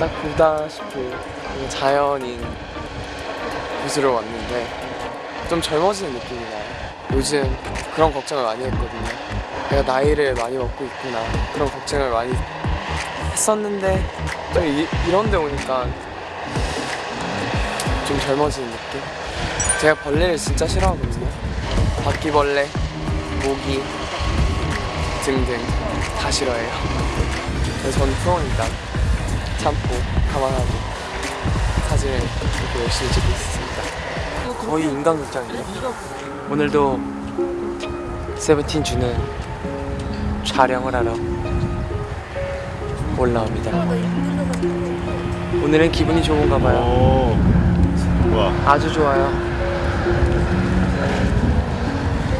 딱 보다시피 자연인 곳으로 왔는데 좀 젊어지는 느낌이 나요. 요즘 그런 걱정을 많이 했거든요. 내가 나이를 많이 먹고 있구나 그런 걱정을 많이 했었는데 또 이, 이런 데 오니까 좀 젊어지는 느낌? 제가 벌레를 진짜 싫어하거든요. 바퀴벌레, 모기 등등 다 싫어해요. 그래서 저는 프로니까 참고 감안하고 사진을 이렇게 열심히 찍고 있습니다. 거의 인간극장이에요. 오늘도 세븐틴 주는 촬영을 하러 올라옵니다. 오늘은 기분이 좋은가 봐요. 오 뭐야 아주 좋아요.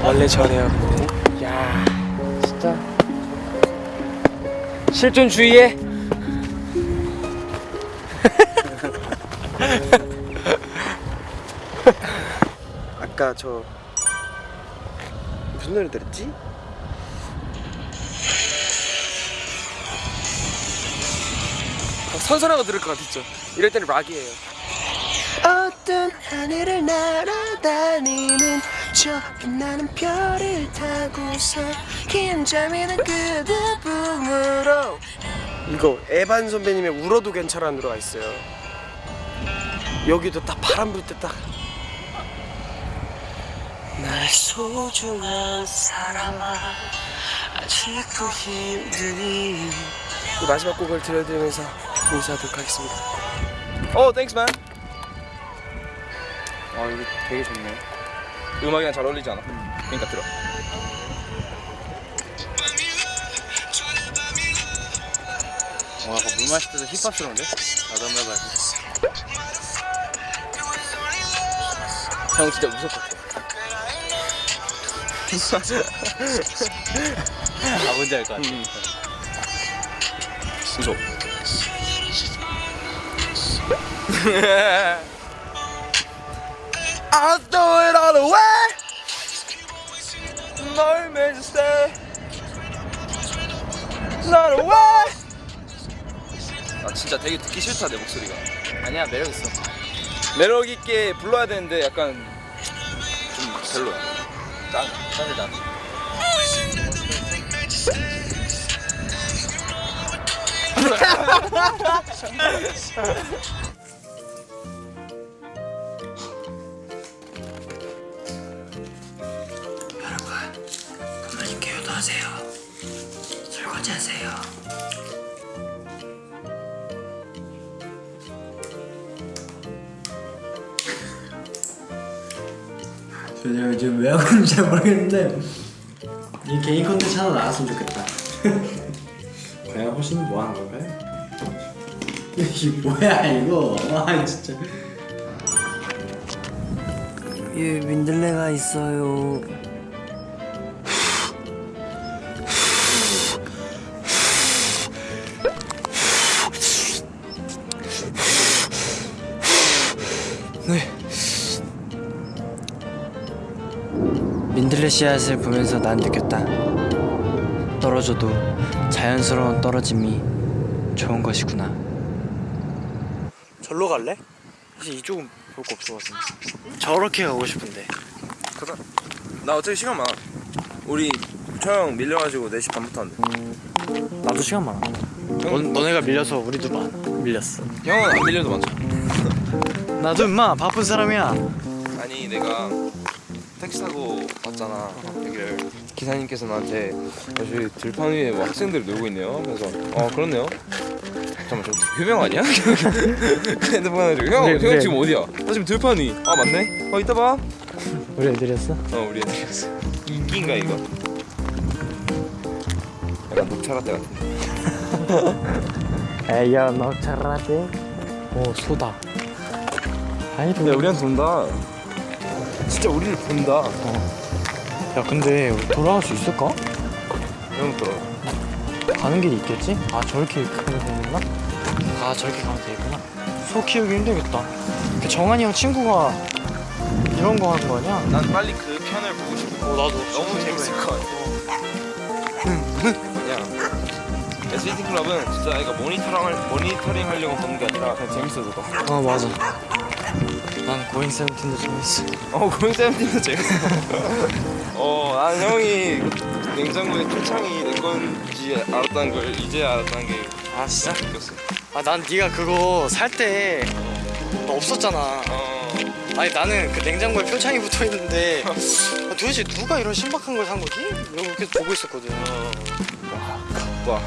원래 저래요. 근데. 야, 진짜 실존 주의해. 아까 저 무슨 노래 들었지? 아, 선선하고 들을 것 같았죠. 이럴 때는 락이에요. 어떤 하늘을 날아다니는 저 빛나는 별을 타고서 긴 잠이는 그대 품으로 이거 에반 선배님의 울어도 괜찮아 들어가 있어요. 여기도 딱 바람 불 때 딱. 날 소중한 사람아 아직도 힘드니 이 마지막 곡을 들려드리면서 인사하도록 하겠습니다. 어, thanks man. 아 이거 되게 좋네 음악이랑 잘 어울리지 않아? 그러니까 들어 와 아까 물 마실 때도 힙합스러운데? 나도 한번 해봐야지 형 진짜 무섭겠다 아 뭔지 알 것 같아 무서워 I'll throw it all away. 널 매주 stay. Not away. 아 진짜 되게 듣기 싫다 내 목소리가 아니야 매력 있어. 매력 있게 불러야 되는데 약간 좀 별로야 짠 짠을 짠 제가 지금 왜 하고 있는지 잘 모르겠는데 이 개인 컨텐츠 하나 나왔으면 좋겠다. 과연 호시는 뭐 하는 걸까요? 이게 뭐야 이거? 와 진짜. 예 민들레가 있어요 씨앗을 보면서 난 느꼈다. 떨어져도 자연스러운 떨어짐이 좋은 것이구나. 절로 갈래? 사실 이쪽은 볼 거 없어가지고. 저렇게 가고 싶은데. 그래. 나 어차피 시간 많아. 우리 촬영 밀려가지고 4시 반부터 한대 나도 시간 많아. 너, 너네가 밀려서 우리도 많아 밀렸어. 형은 안 밀려도 많잖아. 나도 임마 바쁜 사람이야. 아니 내가 택시 타고 왔잖아 여기를 기사님께서 나한테 어, 저기 들판 위에 뭐 학생들이 놀고 있네요 그래서 어 그렇네요 잠깐만 저 효명 아니야? 그 핸드폰 해가지고 형, 그래, 형 그래. 지금 어디야? 나 지금 들판 위. 아 맞네? 어 이따 봐 우리 애들이었어? 어 우리 애들이었어 인기인가 이거? 약간 녹차 라떼 같은데 에이야 너 잘하지? 오 소다 아이고 근데 우리한테 본다 진짜 우리를 본다 야 근데 돌아갈 수 있을까? 형 들어 가는 길이 있겠지? 아 저렇게 가면 되겠나? 아 저렇게 가면 되겠구나 소 키우기 힘들겠다 그 정한이 형 친구가 이런 거 하는 거 아니야? 난 빨리 그 편을 보고 싶어 어 나도 너무 재밌을 것 같아 그냥 SBT 클럽은 진짜 애가 모니터링 모니터링 하려고 보는 게 아니라 그냥 재밌어서 봐. 어 맞아 난 고잉 세븐틴도 재밌어 어 고잉 세븐틴도 재밌어. 어, 난 형이 그 냉장고에 표창이 내 건지 알았다는 걸 이제 알았다는 게 아 진짜? 느꼈어. 아난 네가 그거 살때너 없었잖아 어, 아니 나는 그 냉장고에 표창이 붙어 있는데 아, 도대체 누가 이런 신박한 걸 산 거지? 이러고 계속 보고 있었거든 와,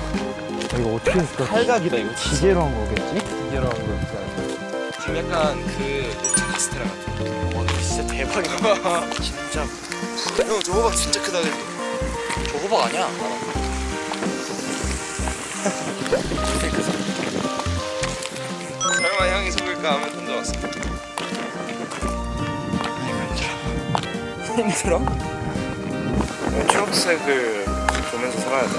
이거 어떻게 했을까? 칼각이다 이거. 기계로 한 거겠지? 기계로 하는 거 같지 않아? 지금 약간 그 카스테라 같아. 와너 진짜 대박이다 진짜 형, 저 호박 진짜 크다 그랬 저 호박 아니야? 설마 형이 속을까 하면 던져왔어. 힘들어? 초록색을 보면서 살아야 돼.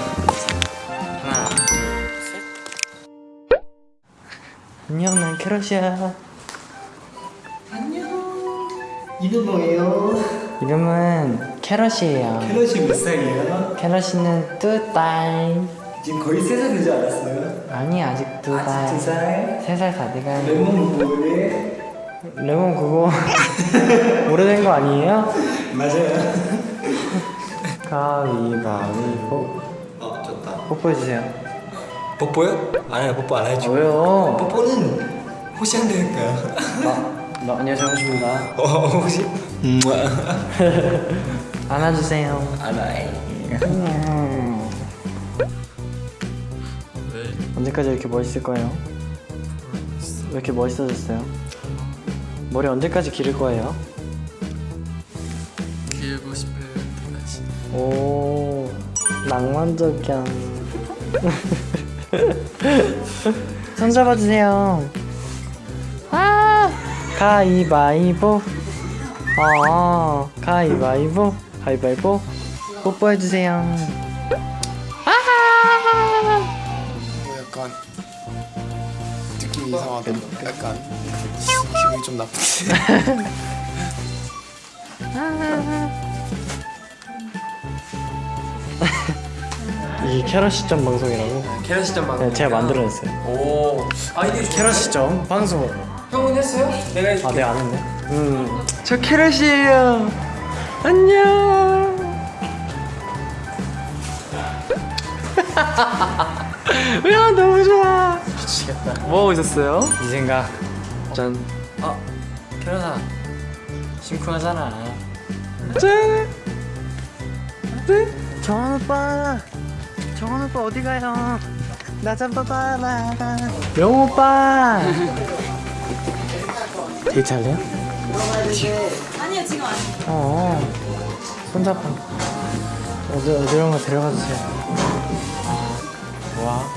하나 셋 안녕 난 캐럿이야 이름 뭐예요? 이름은 캐럿이에요 캐럿이 몇 살이에요? 캐럿이는 두 달 지금 거의 세 살 되지 않았어요? 아니 아직 아직 두 살? 세 살 다 돼가요 레몬 뭐래? 레몬 그거 오래된 거 아니에요? 맞아요 가위바위보 어 좋다 뽀뽀해주세요 뽀뽀요? 안 해요 뽀뽀 안 해줘 왜요? 뽀뽀는 안 될까요? 나, 나 안녕하세요 반갑습니다 어 혹시? 안아주세요 알아요 언제까지 이렇게 멋있을 거예요? 왜 이렇게 멋있어졌어요? 머리 언제까지 기를 거예요? 길고 싶을 때까지. 오 낭만적이야 손 잡아주세요 아 가위바위보 어 가위바위보 가위바위보 뽀뽀해주세요 뭐 약간 느낌이 이상하다. 약간 기분이 좀 나쁘지. 이 캐럿 시점 방송이라고 캐럿 시점 방송. 네, 제가 만들어냈어요 오. 아 이게 캐럿 시점 방송 형은 했어요? 내가 해줄게. 아 내가 안 했네. 음 저 캐럿이에요. 안녕. 야 너무 좋아. 미치겠다. 뭐 하고 있었어요? 이 생각. 짠. 어 캐럿아. 심쿵하잖아. 짠. 네? 정원 오빠. 정원 오빠 어디 가요? 나 잡아봐라 명호 오빠 데이트 할래요? 아니요 지금 아니에요. 어 손잡아 어디 어디론가 데려가 주세요 와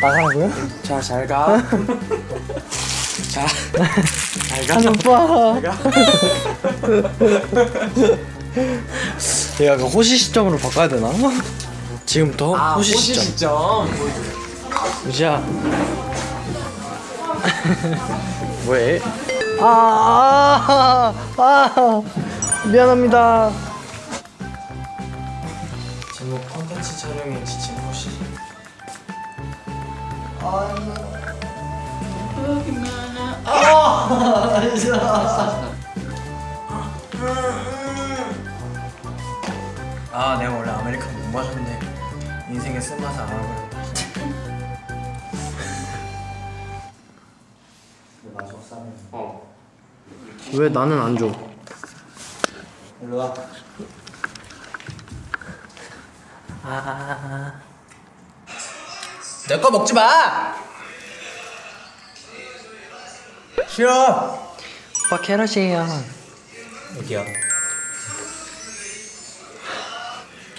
나가라고요? 자, 잘 가. 자, 잘 가. 한 오빠 얘가 그 호시 시점으로 바꿔야 되나? 지금부터 아, 호시 호시 시점 시점. 우지야 왜? 아, 아, 아 미안합니다. 제목 컨텐츠 촬영에 지친 호시? 아 내가 원래 아메리카노 못 마셨는데 인생의 쓴맛을 알아버렸 다왜 나는 안 줘? 일로 와. 아. 내 거 먹지 마! 싫어! 오빠 캐럿이에요. 여기야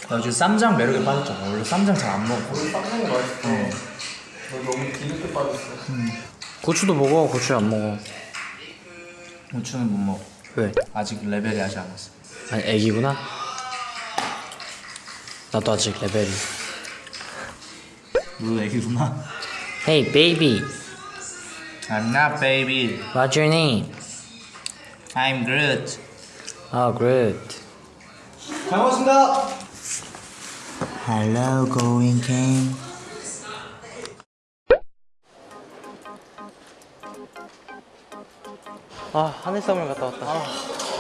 나 요즘 쌈장 매력에 빠졌잖아 원래 쌈장 잘 안 먹어 쌈장이 맛있어. 너 너무 뒤늦게 빠졌어. 고추도 먹어. 고추 안 먹어. 고추는 못 먹어 왜? 아직 레벨이 하지 않았어 아니 애기구나. 나도 아직 레벨이. 너도 애기구나 Hey baby, I'm not baby what's your name? I'm Groot 아, great. 잘 먹었습니다 Hello, going game. 아 하늘섬을 갔다 왔다.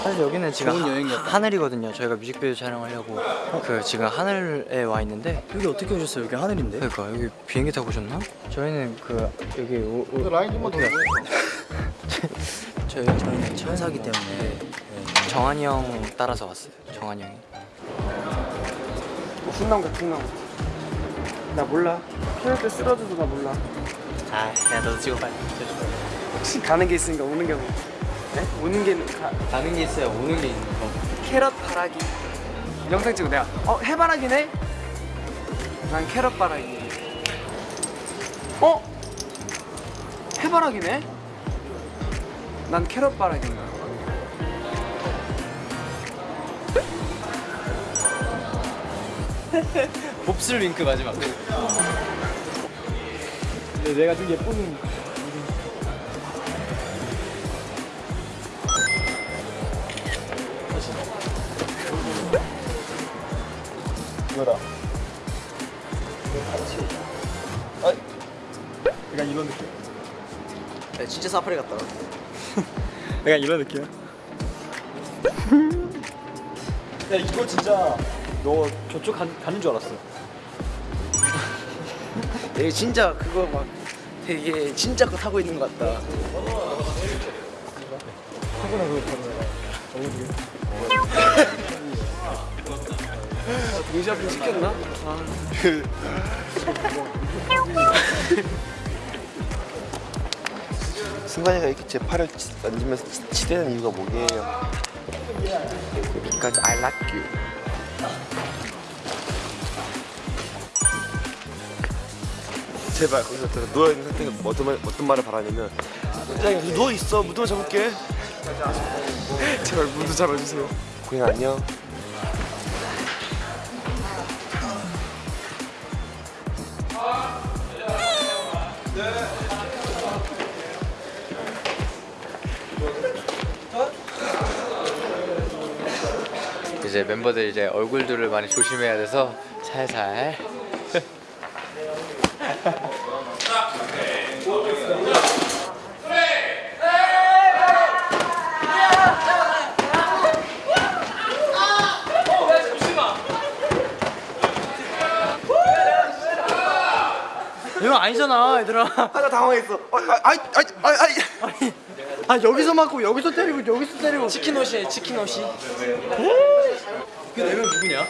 사실 여기는 지금 하, 하늘이거든요. 저희가 뮤직비디오 촬영하려고 그 지금 하늘에 와 있는데 여기 어떻게 오셨어요? 여기 하늘인데? 그러니까 여기 비행기 타고 오셨나? 저희는 그 여기 오, 오, 라인 좀만 더. 저희 저희는 천사기 때문에 네, 정한이 형 따라서 왔어요. 정한이 형이. 훈남 같은 남. 나 몰라. 필요할 때 쓰러져도 나 몰라. 아, 야 너도 찍어 빨리. 혹시 가는 게 있으니까 오는 게 뭐? 네? 오는 게 가, 가는 게 있어야 오는 게 있는 거. 캐럿 바라기. 영상 찍고 내가 어 해바라기네. 난 캐럿 바라기. 어? 해바라기네. 난 캐럿 바라기인가. 몹쓸 윙크 마지막. 내가 좀 예쁜. 진짜 사파리 같다. 약간 이런 느낌. 야 이거 진짜 너 저쪽 가, 가는 줄 알았어. 되게 진짜 그거 막 되게 진짜 거 타고 있는 것 같다. 뮤지엄 시켰나? 승관이가 이렇게 제 팔을 치- 만지면서 치- 치대는 이유가 뭐게요? Because I like you. 제발 거기서 들어 누워 있는 상태가 어떤 말 어떤 말을 바라냐면 야 누워 있어 무드만 잡을게. 제발 무드 잡아주세요. 고양 안녕. 멤버들 이제 얼굴들을 많이 조심해야 돼서 살살. 이거 아니잖아, 얘들아. 아나 당황했어. 아, 아이 아이 아이 아이. 아 여기서 맞고 여기서 때리고 여기서 때리고. 치킨 옷이 치킨 옷이. 그 네 명 누구냐?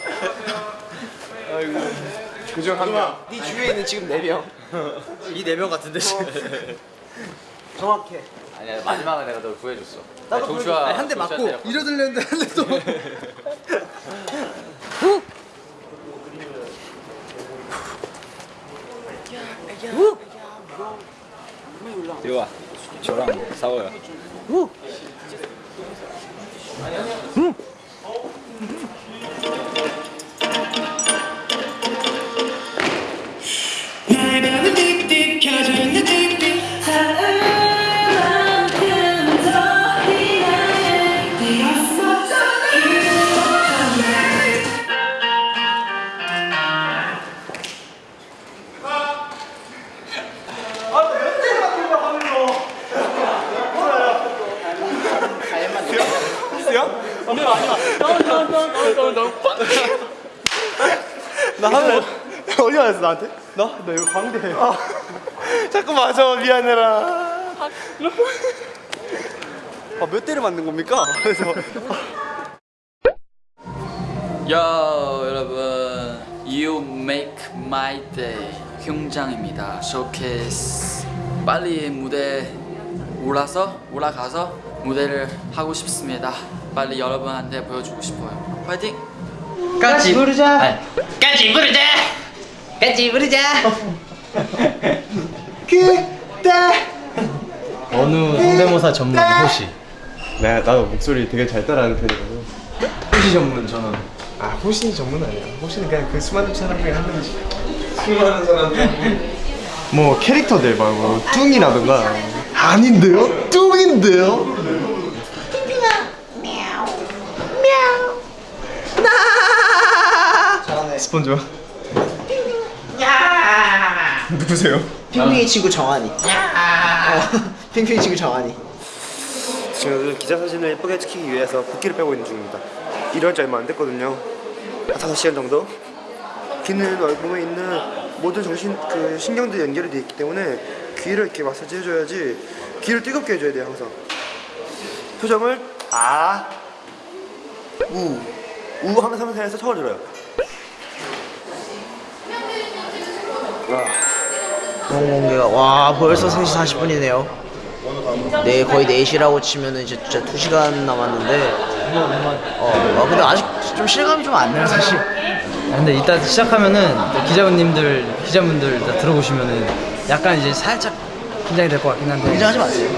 그중 한 명. 네 주위에 있는 지금 네 명. 이 네 명 같은데 지금. 정확해. 아니야 마지막에 내가 널 구해줬어. 나도 조슈아 한대 맞고 이러들렸는데 한대 또. 이리 와. 저랑 싸워요. 어 나? 나 이거 광대. 자꾸 맞아 미안해라. 아몇 대를 맞는 겁니까? 그래서 요 여러분 You make my day 경장입니다 쇼케이스 빨리 무대 올라서 올라가서 무대를 하고 싶습니다 빨리 여러분한테 보여주고 싶어요 파이팅 같이 부르자. 같이 부르자 같이 부르자 어느 성대모사 전문 호시. 나 나도 목소리 되게 잘 따라하는 편이거든. 호시 전문 저는. 아 호신이 전문은 아니야. 호신은 그냥 그 수많은 사람 중에 한 명이지. 수많은 사람 뭐 캐릭터들 말고 뚱이라든가 아닌데요? 뚱인데요? 스폰지밥 누구세요? 핑핑이 친구 정한이. 어, 핑핑이 친구 정한이. 지금 기자 사진을 예쁘게 찍히기 위해서 붓기를 빼고 있는 중입니다. 일할 지 얼마 안 됐거든요. 한 5시간 정도. 귀는 얼굴에 있는 모든 정신 그 신경들이 연결이 되어 있기 때문에 귀를 이렇게 마사지 해줘야지 귀를 뜨겁게 해줘야 돼요 항상. 표정을 아, 우, 우 하면서 하면서 해서 턱을 들어요. 공개가 와 벌써 3시 40분이네요. 네 거의 4시라고 치면은 이제 진짜 2시간 남았는데 어, 어 근데 아직 좀 실감이 좀 안 나요 사실. 근데 이따 시작하면은 또 기자분님들 기자분들 다 들어보시면은 약간 이제 살짝 긴장이 될 것 같긴 한데 긴장하지 마세요.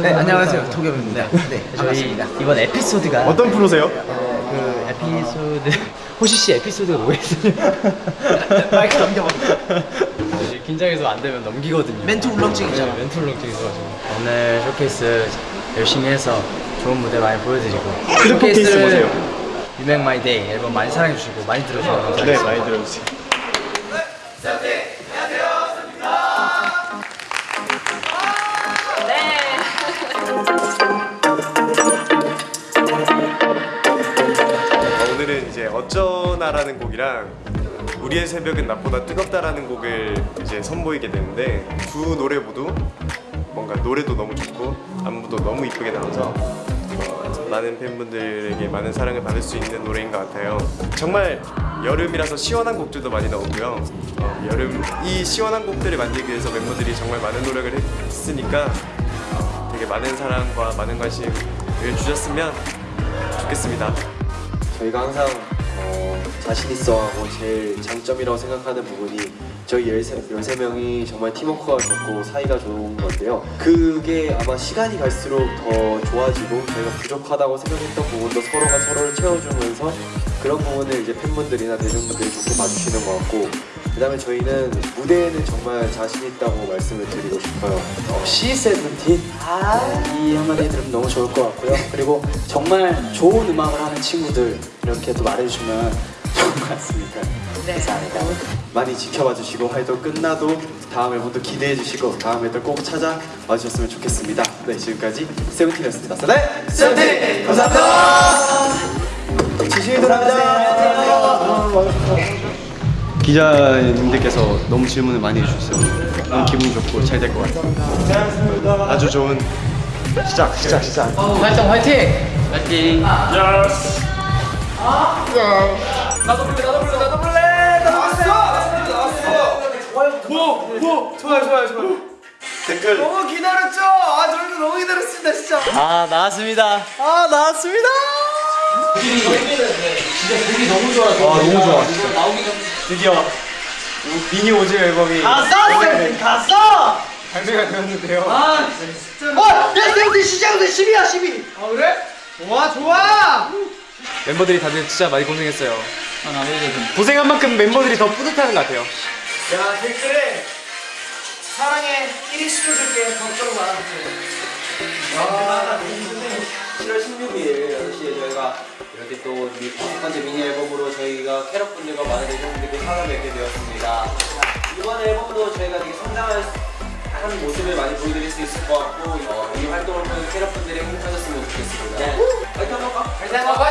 네, 번 안녕하세요. 도겸입니다. 네, 저희 반갑습니다. 이번 에피소드가 어떤 프로세요? 그 에피소드 호시 씨 에피소드가 뭐였어요? 마이크 넘겨봐. 긴장해서 안 되면 넘기거든요. 멘트 울렁증 있잖아. 네, 멘트 울렁증 있어가지고 오늘 쇼케이스 열심히 해서 좋은 무대 많이 보여드리고 쇼케이스? You Make My Day 앨범 많이 사랑해주시고 많이 감사하겠습니다. 네 많이 들어주세요. 어, 오늘은 이제 어쩌나라는 곡이랑 우리의 새벽은 낮보다 뜨겁다라는 곡을 이제 선보이게 되는데 두 노래 모두 뭔가 노래도 너무 좋고 안무도 너무 이쁘게 나와서 어, 많은 팬분들에게 많은 사랑을 받을 수 있는 노래인 것 같아요. 정말 여름이라서 시원한 곡들도 많이 나오고요. 어, 여름 이 시원한 곡들을 만들기 위해서 멤버들이 정말 많은 노력을 했으니까 어, 되게 많은 사랑과 많은 관심을 주셨으면 좋겠습니다. 저희가 항상 어, 자신 있어 하고 제일 장점이라고 생각하는 부분이 저희 13, 13명이 정말 팀워크가 좋고 사이가 좋은 건데요. 그게 아마 시간이 갈수록 더 좋아지고 저희가 부족하다고 생각했던 부분도 서로가 서로를 채워주면서 그런 부분을 이제 팬분들이나 대중분들이 좋게 봐주시는 것 같고 그 다음에 저희는 무대에는 정말 자신 있다고 말씀을 드리고 싶어요. 어, C17 이 한마디 들으면 너무 좋을 것 같고요. 그리고 정말 좋은 음악을 하는 친구들 이렇게 또 말해주시면 좋을 것 같습니다. 감사합니다. 많이 지켜봐 주시고 활동 끝나도 다음 앨범도 기대해 주시고 다음 앨범 꼭 찾아와 주셨으면 좋겠습니다. 네 지금까지 세븐틴이었습니다. 네 세븐틴! 감사합니다. 조심히 돌아가세요. 기자님들께서 너무 질문을 많이 해주셨어요. 너무 기분 좋고 잘 될 것 같아요. 아주 좋은 시작, 시작, 시작. 활동 화이팅! 화이팅! 나도 불래 나도 불래 나도 불래 나왔어! 나왔어! 뭐? 뭐? 좋아요 좋아요 좋아요 댓글. 너무 기다렸죠? 아 저희도 너무 기다렸습니다 진짜 아 나왔습니다. 아 나왔습니다. 아 너무 좋아. 드디어 미니 오즈 앨범이 갔어! 갔어! 발매가 되었는데요. 어! 야 세븐틴 시작부터 10이야 12! 아 그래? 좋아 좋아! 멤버들이 다들 진짜 많이 고생했어요. 아 나도 좀 고생한 만큼 멤버들이 더 뿌듯해하는 것 같아요. 야 댓글에 사랑해 1위 시켜줄게 걱정 마 7월 16일 6시에 저희가 이렇게 또 첫 번째 미니 앨범으로 저희가 캐럿분들과 많은 대중분들께 찾아뵙게 되었습니다. 이번 앨범도 저희가 되게 성장한 한 모습을 많이 보여드릴 수 있을 것 같고 어, 이 활동을 통해 캐럿분들이 행복하셨으면 좋겠습니다. 네. 화이팅 한번 가! 화이팅 화이팅!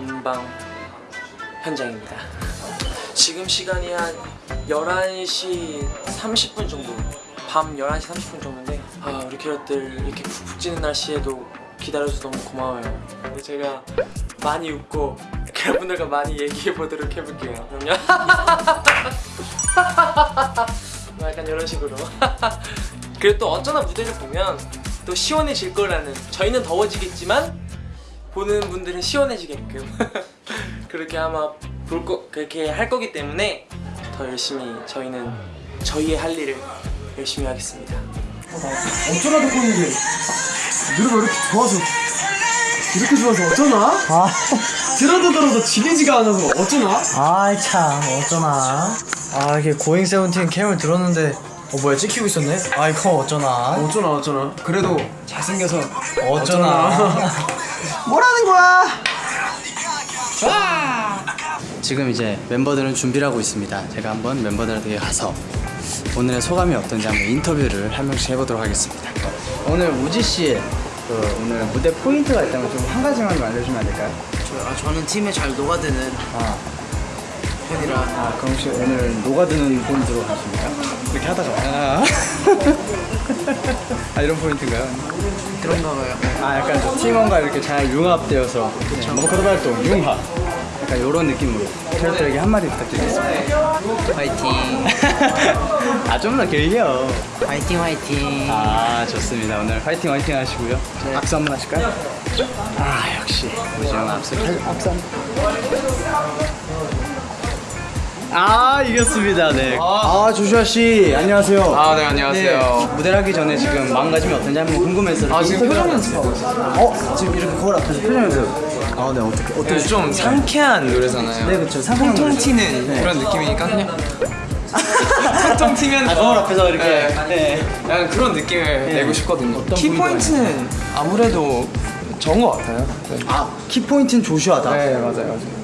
음방 현장입니다. 지금 시간이 한 11시 30분 정도 밤 11시 30분 정도인데 아 우리 캐럿들 이렇게 푹푹 찌는 날씨에도 기다려줘서 너무 고마워요. 제가 많이 웃고 캐럿분들과 많이 얘기해 보도록 해볼게요. 그럼요? 뭐 약간 이런 식으로. 그리고 또 어쩌나 무대를 보면 또 시원해질 거라는 저희는 더워지겠지만 보는 분들은 시원해지게끔 그렇게 아마 볼 거, 그렇게 할 거기 때문에 더 열심히 저희는 저희의 할 일을 열심히 하겠습니다. 어쩌나 듣고 있는데 노래가 이렇게 좋아서 이렇게 좋아서 어쩌나? 아. 들어도 들어도 지리지가 않아서 어쩌나? 아이 참 어쩌나. 아 이게 고잉 세븐틴 캠을 들었는데 어 뭐야 찍히고 있었네? 아 이거 어쩌나? 어쩌나 어쩌나. 그래도 잘생겨서 어쩌나 뭐라는 거야? 지금 이제 멤버들은 준비를 하고 있습니다 제가 한번 멤버들에게 가서 오늘의 소감이 어떤지 한번 인터뷰를 한 명씩 해보도록 하겠습니다 오늘 우지 씨의 그 오늘 무대 포인트가 있다면 좀 한 가지만 좀 알려주면 안 될까요? 아, 저는 팀에 잘 녹아드는 아, 편이라 아 그럼 혹시 오늘 녹아드는 포인트로 가십니까? 이렇게 하다가. 아, 아 이런 포인트인가요? 그런가 봐요. 아 약간 좀 팀원과 이렇게 잘 융합되어서 네, 머커드 활동 융합. 약간 이런 느낌으로 캐럿들에게 한마디 부탁드리겠습니다. 화이팅. 아 좀 더 길게요. 화이팅 화이팅. 아 좋습니다. 오늘 화이팅 화이팅 하시고요. 악수 한번 하실까요? 아 역시. 우지영 악수 악수 한번 아 이겼습니다 네아 조슈아 씨 안녕하세요 아 네 안녕하세요. 무대를 하기 전에 지금 마음가짐이 어떤지 한번 궁금해서 아 지금 표정 연습. 어? 지금 이렇게 거울 앞에서 표정 연습 아네 어떻게 어떻게 네, 좀 상쾌한 노래잖아요. 네 그쵸 상상한 통통 노래. 튀는 네. 그런 느낌이니까 그냥 통통 튀면 아 거울 앞에서 이렇게 네. 네. 약간 그런 느낌을 내고 싶거든요. 어떤 키 포인트가 포인트는 아무래도 저인 것 같아요. 네. 아 키포인트는 조슈아다 네 맞아요 맞아요.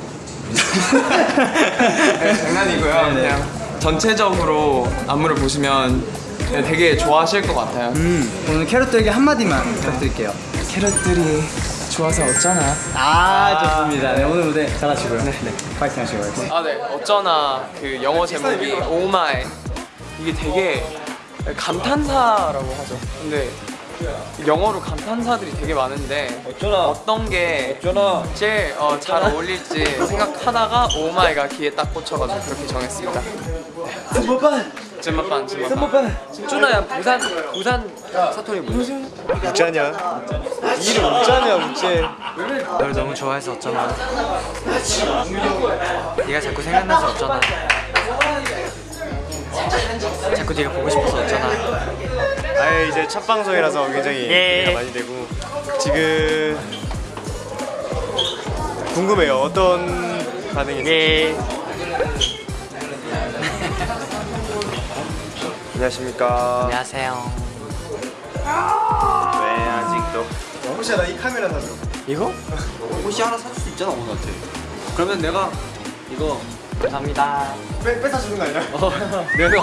네, 장난이고요. 네, 네. 그냥 전체적으로 안무를 보시면 네, 되게 좋아하실 것 같아요. 음 오늘 캐럿들에게 한마디만 부탁드릴게요 캐럿들이 좋아서 어쩌나. 아, 좋습니다. 네, 오늘 무대 잘하시고요. 네, 네. 파이팅 하시고 파이팅. 아, 네. 어쩌나 그 영어 제목이 Oh My 이게 되게 감탄사라고 하죠. 근데 영어로 감탄사들이 되게 많은데 어떤 게 제일 어, 잘 어울릴지 생각하다가 My가 귀에 딱 꽂혀가지고 그렇게 정했습니다. 쯤밥반 쯤밥반 쯤밥반 쭈나야 부산 부산 사투리 무슨 웃자냐? 이름 웃자냐 웃재 널 너무 좋아해서 어쩌나. 네가 자꾸 생각나서 어쩌나. 자꾸 네가 보고 싶어서 어쩌나. 아예 이제 첫 방송이라서 굉장히 예. 기대가 많이 되고 지금 궁금해요 어떤 반응이 예. 안녕하십니까 안녕하세요. 왜 아직도 혹시 나이 카메라 사줘 이거? 혹시 하나 사줄 수 있잖아 오늘한테. 그러면 내가 이거 감사합니다. 빼, 뺏어 주는 거 아니야? 내가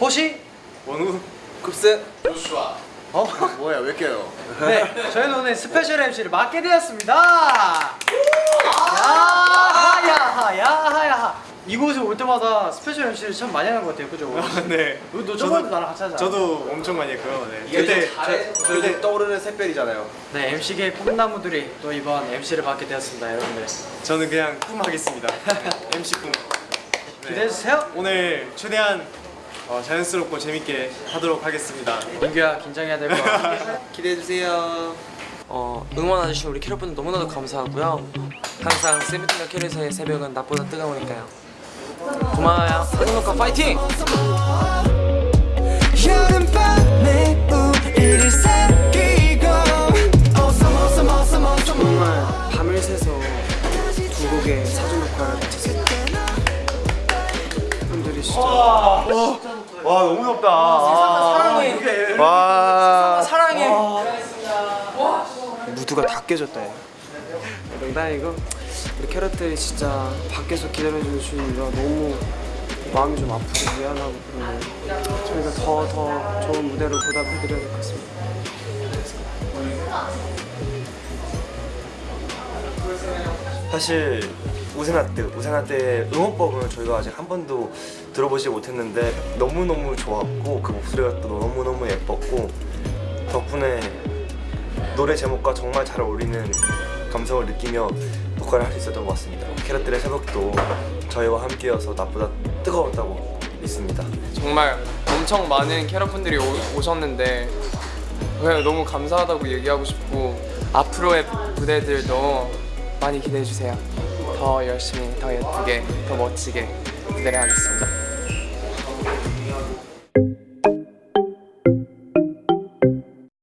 호시? 원우 급세 어? 뭐야 왜 껴요? 네, 저희는 오늘 스페셜 MC를 맡게 되었습니다. 야하야하 야하야하. 이곳에 올 때마다 special MC를 참 많이 하는 것 같아요, 그죠? 네 너, 너 저번에도 나랑 같이 하잖아. 저도 엄청 많이 했고요 네. 그때 저, 그때 떠오르는 샛별이잖아요 네, MC계의 꿈나무들이 또 이번 MC를 맡게 되었습니다, 여러분들. 저는 그냥 꿈 하겠습니다 MC 꿈 네. 기대해 주세요. 오늘 최대한 어, 자연스럽고 재밌게 하도록 하겠습니다 민규야 긴장해야 될 것 같아. 기대해 주세요 어, 응원해주신 우리 캐럿분들 너무나도 감사하고요. 항상 세븐틴과 캐럿의 새벽은 낮보다 뜨거우니까요. 고마워요. 행복과 파이팅! 여름밤에 우리를 사귀고 정말 밤을 새서 두 곡의 사전 녹화를 마쳤습니다. 분들이 진짜 와 너무 덥다 사랑해 와 사랑해. 무드가 다 깨졌다. 야. 농담이고 우리 캐럿들이 진짜 밖에서 기다려주시느라 너무 마음이 좀 아프고 미안하고 그러네. 저희가 더 더 좋은 무대로 보답해드려야 될 것 같습니다. 사실 우세나 때 우세나 때 응원법을 저희가 아직 한 번도 들어보지 못했는데 너무 너무 좋았고 그 목소리가 또 너무 너무 예뻤고 덕분에 노래 제목과 정말 잘 어울리는 감성을 느끼며 녹화를 할수 있었던 것 같습니다. 캐럿들의 새벽도 저희와 함께여서 나보다 뜨거웠다고 믿습니다. 정말 엄청 많은 캐럿분들이 오, 오셨는데 그냥 너무 감사하다고 얘기하고 싶고 앞으로의 무대들도 많이 기대해 주세요. 더 열심히, 더 예쁘게, 더 멋지게 무대를 하겠습니다.